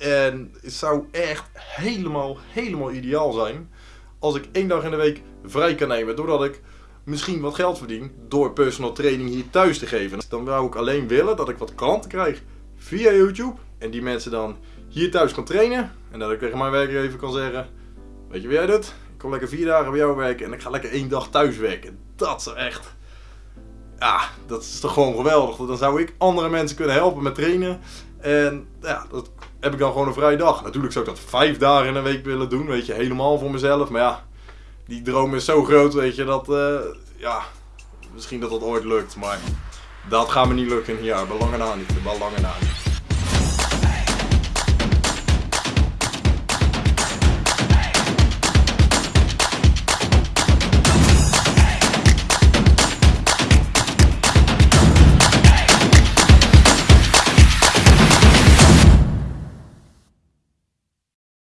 En het zou echt helemaal, helemaal ideaal zijn als ik één dag in de week vrij kan nemen. Doordat ik misschien wat geld verdien door personal training hier thuis te geven. Dan zou ik alleen willen dat ik wat klanten krijg via YouTube. En die mensen dan hier thuis kan trainen. En dat ik tegen mijn werkgever kan zeggen, weet je wie jij doet? Ik kom lekker vier dagen bij jou werken en ik ga lekker één dag thuis werken. Dat is echt... Ja, dat is toch gewoon geweldig. Dan zou ik andere mensen kunnen helpen met trainen. En ja, dat heb ik dan gewoon een vrije dag. Natuurlijk zou ik dat vijf dagen in een week willen doen, weet je, helemaal voor mezelf. Maar ja, die droom is zo groot, weet je, dat, eh, ja, misschien dat dat ooit lukt. Maar dat gaat me niet lukken hier, belangen na niet, belangen na niet.